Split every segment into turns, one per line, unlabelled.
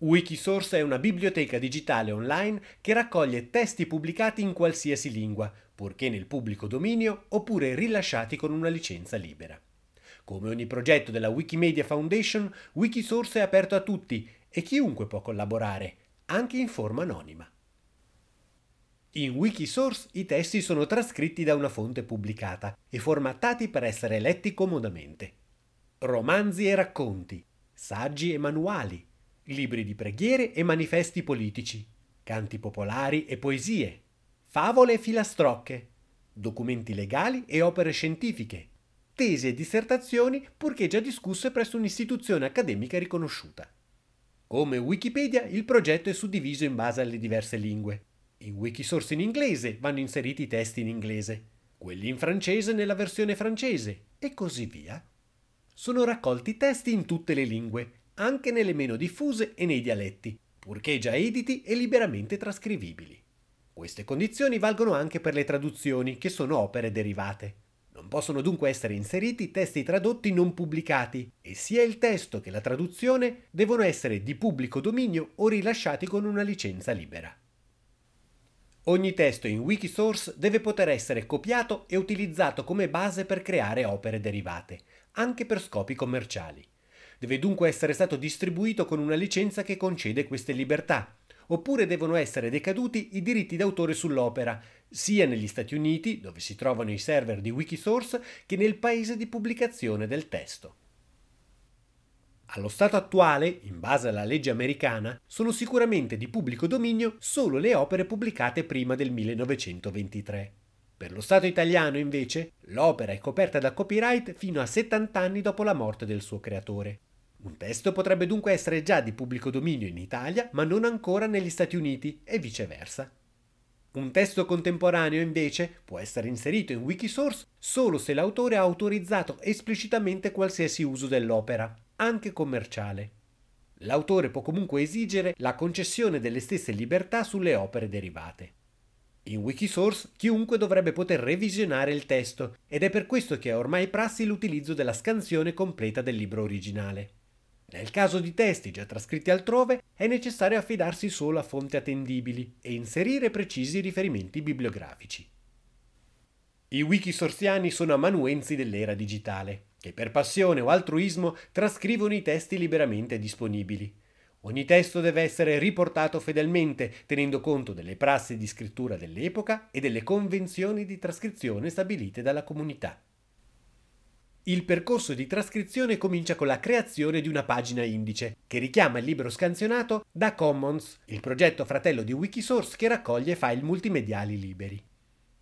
Wikisource è una biblioteca digitale online che raccoglie testi pubblicati in qualsiasi lingua, purché nel pubblico dominio oppure rilasciati con una licenza libera. Come ogni progetto della Wikimedia Foundation, Wikisource è aperto a tutti e chiunque può collaborare, anche in forma anonima. In Wikisource i testi sono trascritti da una fonte pubblicata e formattati per essere letti comodamente. Romanzi e racconti, saggi e manuali, libri di preghiere e manifesti politici, canti popolari e poesie, favole e filastrocche, documenti legali e opere scientifiche, tesi e dissertazioni purché già discusse presso un'istituzione accademica riconosciuta. Come Wikipedia, il progetto è suddiviso in base alle diverse lingue. In Wikisource in inglese vanno inseriti i testi in inglese, quelli in francese nella versione francese e così via. Sono raccolti testi in tutte le lingue, anche nelle meno diffuse e nei dialetti, purché già editi e liberamente trascrivibili. Queste condizioni valgono anche per le traduzioni, che sono opere derivate. Non possono dunque essere inseriti testi tradotti non pubblicati e sia il testo che la traduzione devono essere di pubblico dominio o rilasciati con una licenza libera. Ogni testo in Wikisource deve poter essere copiato e utilizzato come base per creare opere derivate, anche per scopi commerciali. Deve dunque essere stato distribuito con una licenza che concede queste libertà, oppure devono essere decaduti i diritti d'autore sull'opera, sia negli Stati Uniti, dove si trovano i server di Wikisource, che nel paese di pubblicazione del testo. Allo stato attuale, in base alla legge americana, sono sicuramente di pubblico dominio solo le opere pubblicate prima del 1923. Per lo Stato italiano, invece, l'opera è coperta da copyright fino a 70 anni dopo la morte del suo creatore. Un testo potrebbe dunque essere già di pubblico dominio in Italia, ma non ancora negli Stati Uniti e viceversa. Un testo contemporaneo invece può essere inserito in Wikisource solo se l'autore ha autorizzato esplicitamente qualsiasi uso dell'opera, anche commerciale. L'autore può comunque esigere la concessione delle stesse libertà sulle opere derivate. In Wikisource chiunque dovrebbe poter revisionare il testo ed è per questo che è ormai prassi l'utilizzo della scansione completa del libro originale. Nel caso di testi già trascritti altrove è necessario affidarsi solo a fonti attendibili e inserire precisi riferimenti bibliografici. I wikisorsiani sono amanuensi dell'era digitale, che per passione o altruismo trascrivono i testi liberamente disponibili. Ogni testo deve essere riportato fedelmente, tenendo conto delle prassi di scrittura dell'epoca e delle convenzioni di trascrizione stabilite dalla comunità. Il percorso di trascrizione comincia con la creazione di una pagina indice, che richiama il libro scansionato da Commons, il progetto fratello di Wikisource che raccoglie file multimediali liberi.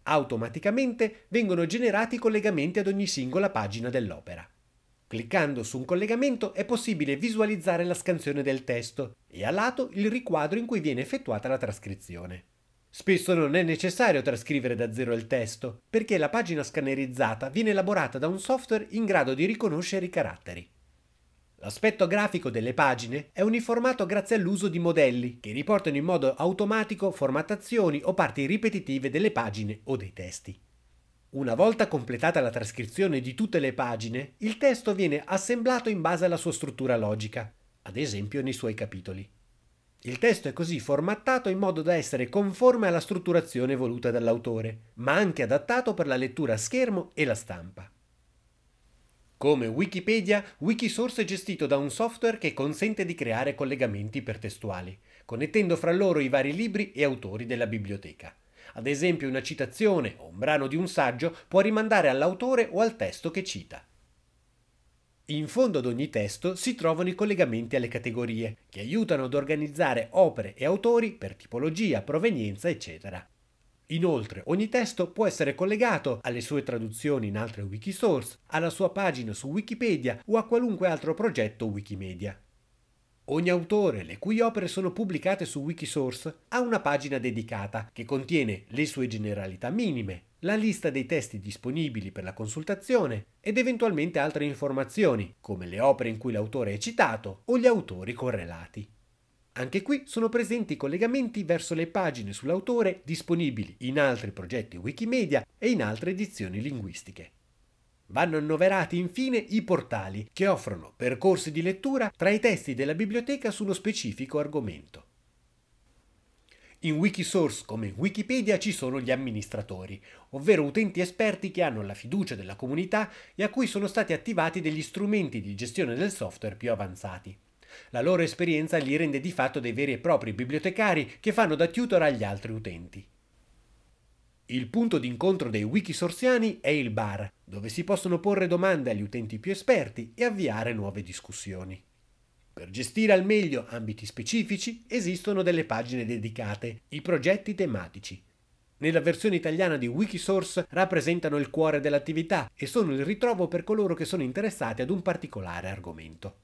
Automaticamente vengono generati collegamenti ad ogni singola pagina dell'opera. Cliccando su un collegamento è possibile visualizzare la scansione del testo e a lato il riquadro in cui viene effettuata la trascrizione. Spesso non è necessario trascrivere da zero il testo, perché la pagina scannerizzata viene elaborata da un software in grado di riconoscere i caratteri. L'aspetto grafico delle pagine è uniformato grazie all'uso di modelli che riportano in modo automatico formattazioni o parti ripetitive delle pagine o dei testi. Una volta completata la trascrizione di tutte le pagine, il testo viene assemblato in base alla sua struttura logica, ad esempio nei suoi capitoli. Il testo è così formattato in modo da essere conforme alla strutturazione voluta dall'autore, ma anche adattato per la lettura a schermo e la stampa. Come Wikipedia, Wikisource è gestito da un software che consente di creare collegamenti ipertestuali, connettendo fra loro i vari libri e autori della biblioteca. Ad esempio una citazione o un brano di un saggio può rimandare all'autore o al testo che cita. In fondo ad ogni testo si trovano i collegamenti alle categorie, che aiutano ad organizzare opere e autori per tipologia, provenienza, eccetera. Inoltre, ogni testo può essere collegato alle sue traduzioni in altre Wikisource, alla sua pagina su Wikipedia o a qualunque altro progetto Wikimedia. Ogni autore, le cui opere sono pubblicate su Wikisource, ha una pagina dedicata che contiene le sue generalità minime, la lista dei testi disponibili per la consultazione ed eventualmente altre informazioni, come le opere in cui l'autore è citato o gli autori correlati. Anche qui sono presenti collegamenti verso le pagine sull'autore disponibili in altri progetti Wikimedia e in altre edizioni linguistiche. Vanno annoverati infine i portali, che offrono percorsi di lettura tra i testi della biblioteca sullo specifico argomento. In Wikisource come in Wikipedia ci sono gli amministratori, ovvero utenti esperti che hanno la fiducia della comunità e a cui sono stati attivati degli strumenti di gestione del software più avanzati. La loro esperienza li rende di fatto dei veri e propri bibliotecari che fanno da tutor agli altri utenti. Il punto d'incontro dei wikisorsiani è il bar, dove si possono porre domande agli utenti più esperti e avviare nuove discussioni. Per gestire al meglio ambiti specifici esistono delle pagine dedicate, i progetti tematici. Nella versione italiana di Wikisource rappresentano il cuore dell'attività e sono il ritrovo per coloro che sono interessati ad un particolare argomento.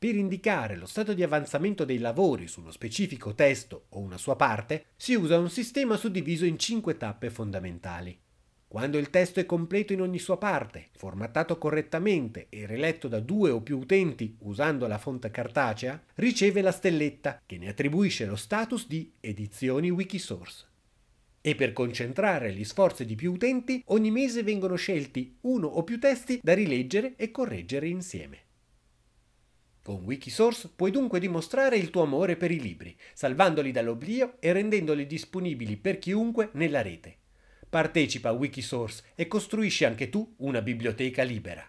Per indicare lo stato di avanzamento dei lavori su uno specifico testo o una sua parte, si usa un sistema suddiviso in cinque tappe fondamentali. Quando il testo è completo in ogni sua parte, formattato correttamente e riletto da due o più utenti usando la fonte cartacea, riceve la stelletta che ne attribuisce lo status di edizioni Wikisource. E per concentrare gli sforzi di più utenti, ogni mese vengono scelti uno o più testi da rileggere e correggere insieme. Con Wikisource puoi dunque dimostrare il tuo amore per i libri, salvandoli dall'oblio e rendendoli disponibili per chiunque nella rete. Partecipa a Wikisource e costruisci anche tu una biblioteca libera.